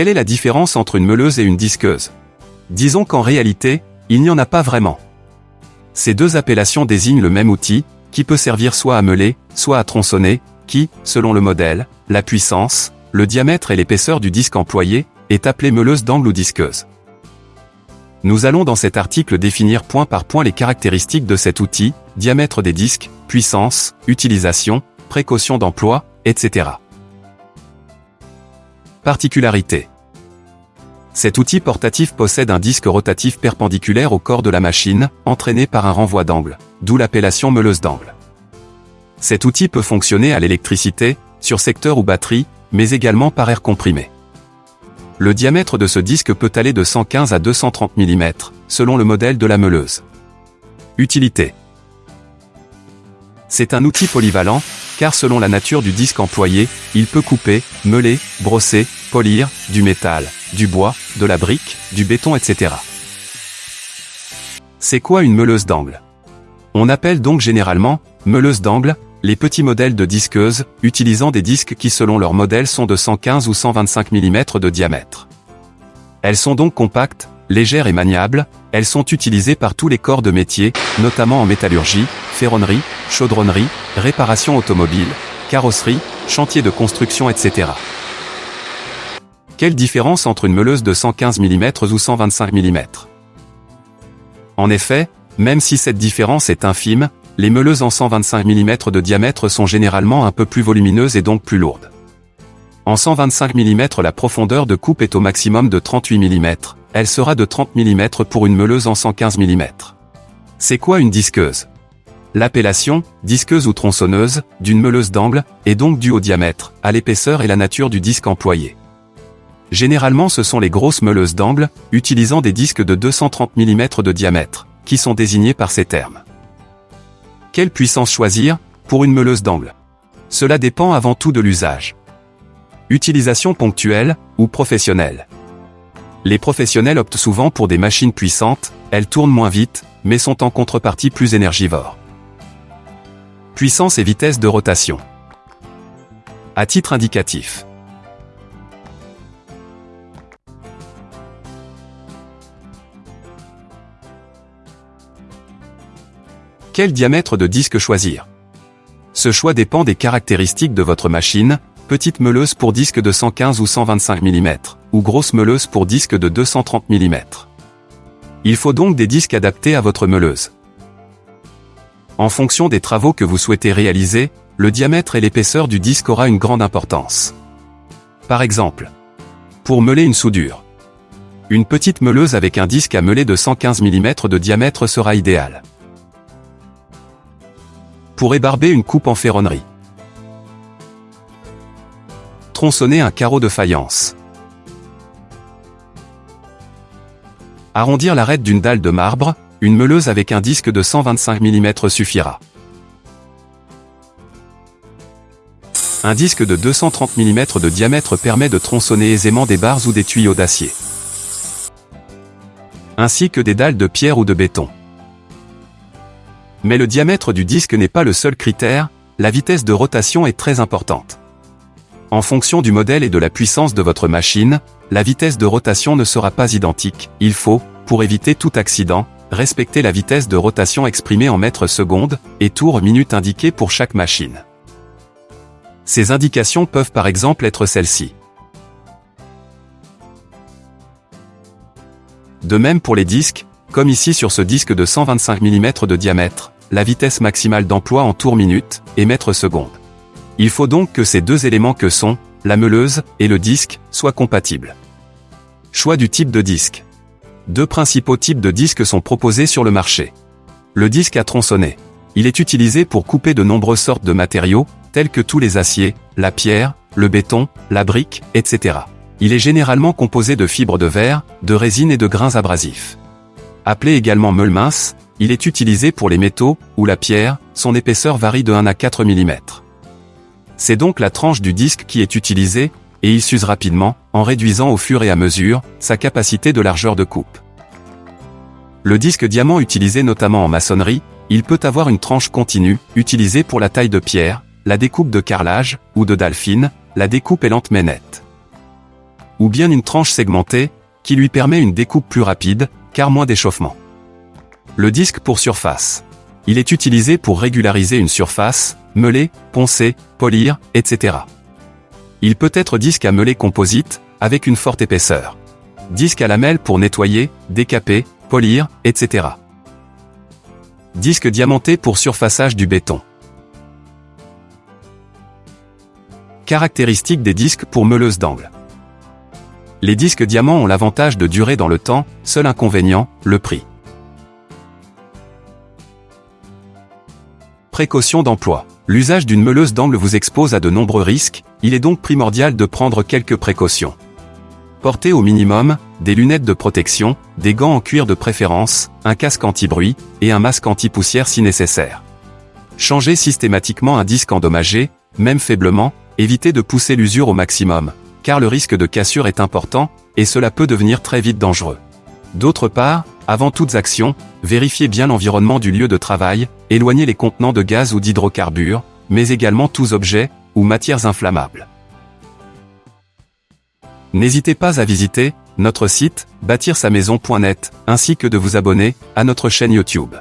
Quelle est la différence entre une meuleuse et une disqueuse? Disons qu'en réalité, il n'y en a pas vraiment. Ces deux appellations désignent le même outil, qui peut servir soit à meuler, soit à tronçonner, qui, selon le modèle, la puissance, le diamètre et l'épaisseur du disque employé, est appelée meuleuse d'angle ou disqueuse. Nous allons dans cet article définir point par point les caractéristiques de cet outil, diamètre des disques, puissance, utilisation, précaution d'emploi, etc. Particularité. Cet outil portatif possède un disque rotatif perpendiculaire au corps de la machine, entraîné par un renvoi d'angle, d'où l'appellation meuleuse d'angle. Cet outil peut fonctionner à l'électricité, sur secteur ou batterie, mais également par air comprimé. Le diamètre de ce disque peut aller de 115 à 230 mm, selon le modèle de la meuleuse. Utilité. C'est un outil polyvalent, car selon la nature du disque employé, il peut couper, meuler, brosser, polir, du métal, du bois, de la brique, du béton, etc. C'est quoi une meuleuse d'angle? On appelle donc généralement, meuleuse d'angle, les petits modèles de disqueuses, utilisant des disques qui selon leur modèle sont de 115 ou 125 mm de diamètre. Elles sont donc compactes, légères et maniables, elles sont utilisées par tous les corps de métier, notamment en métallurgie, ferronnerie, chaudronnerie, réparation automobile, carrosserie, chantier de construction etc. Quelle différence entre une meuleuse de 115 mm ou 125 mm En effet, même si cette différence est infime, les meuleuses en 125 mm de diamètre sont généralement un peu plus volumineuses et donc plus lourdes. En 125 mm la profondeur de coupe est au maximum de 38 mm, elle sera de 30 mm pour une meuleuse en 115 mm. C'est quoi une disqueuse? L'appellation, disqueuse ou tronçonneuse, d'une meuleuse d'angle, est donc due au diamètre, à l'épaisseur et la nature du disque employé. Généralement ce sont les grosses meuleuses d'angle, utilisant des disques de 230 mm de diamètre, qui sont désignés par ces termes. Quelle puissance choisir pour une meuleuse d'angle? Cela dépend avant tout de l'usage. Utilisation ponctuelle ou professionnelle. Les professionnels optent souvent pour des machines puissantes, elles tournent moins vite, mais sont en contrepartie plus énergivores. Puissance et vitesse de rotation. À titre indicatif. Quel diamètre de disque choisir Ce choix dépend des caractéristiques de votre machine, petite meuleuse pour disque de 115 ou 125 mm, ou grosse meuleuse pour disque de 230 mm. Il faut donc des disques adaptés à votre meuleuse. En fonction des travaux que vous souhaitez réaliser, le diamètre et l'épaisseur du disque aura une grande importance. Par exemple, pour meuler une soudure, une petite meuleuse avec un disque à meuler de 115 mm de diamètre sera idéale pour ébarber une coupe en ferronnerie. Tronçonner un carreau de faïence. Arrondir l'arête d'une dalle de marbre, une meuleuse avec un disque de 125 mm suffira. Un disque de 230 mm de diamètre permet de tronçonner aisément des barres ou des tuyaux d'acier. Ainsi que des dalles de pierre ou de béton. Mais le diamètre du disque n'est pas le seul critère, la vitesse de rotation est très importante. En fonction du modèle et de la puissance de votre machine, la vitesse de rotation ne sera pas identique. Il faut, pour éviter tout accident, respecter la vitesse de rotation exprimée en mètres secondes et tours minutes indiquées pour chaque machine. Ces indications peuvent par exemple être celles-ci. De même pour les disques, comme ici sur ce disque de 125 mm de diamètre, la vitesse maximale d'emploi en tours minutes et mètres secondes. Il faut donc que ces deux éléments que sont, la meuleuse et le disque, soient compatibles. Choix du type de disque. Deux principaux types de disques sont proposés sur le marché. Le disque à tronçonner. Il est utilisé pour couper de nombreuses sortes de matériaux, tels que tous les aciers, la pierre, le béton, la brique, etc. Il est généralement composé de fibres de verre, de résine et de grains abrasifs. Appelé également meule mince, il est utilisé pour les métaux, ou la pierre, son épaisseur varie de 1 à 4 mm. C'est donc la tranche du disque qui est utilisée, et il s'use rapidement, en réduisant au fur et à mesure, sa capacité de largeur de coupe. Le disque diamant utilisé notamment en maçonnerie, il peut avoir une tranche continue, utilisée pour la taille de pierre, la découpe de carrelage, ou de dalle la découpe est lente mais nette. ou bien une tranche segmentée, qui lui permet une découpe plus rapide, car moins d'échauffement. Le disque pour surface. Il est utilisé pour régulariser une surface, meuler, poncer, polir, etc. Il peut être disque à meuler composite, avec une forte épaisseur. Disque à lamelle pour nettoyer, décaper, polir, etc. Disque diamanté pour surfaçage du béton. Caractéristiques des disques pour meuleuse d'angle. Les disques diamants ont l'avantage de durer dans le temps, seul inconvénient, le prix. Précaution d'emploi. L'usage d'une meuleuse d'angle vous expose à de nombreux risques, il est donc primordial de prendre quelques précautions. Portez au minimum, des lunettes de protection, des gants en cuir de préférence, un casque anti-bruit, et un masque anti-poussière si nécessaire. Changez systématiquement un disque endommagé, même faiblement, évitez de pousser l'usure au maximum, car le risque de cassure est important, et cela peut devenir très vite dangereux. D'autre part, avant toutes actions, vérifiez bien l'environnement du lieu de travail, éloignez les contenants de gaz ou d'hydrocarbures, mais également tous objets ou matières inflammables. N'hésitez pas à visiter notre site bâtir-sa-maison.net ainsi que de vous abonner à notre chaîne YouTube.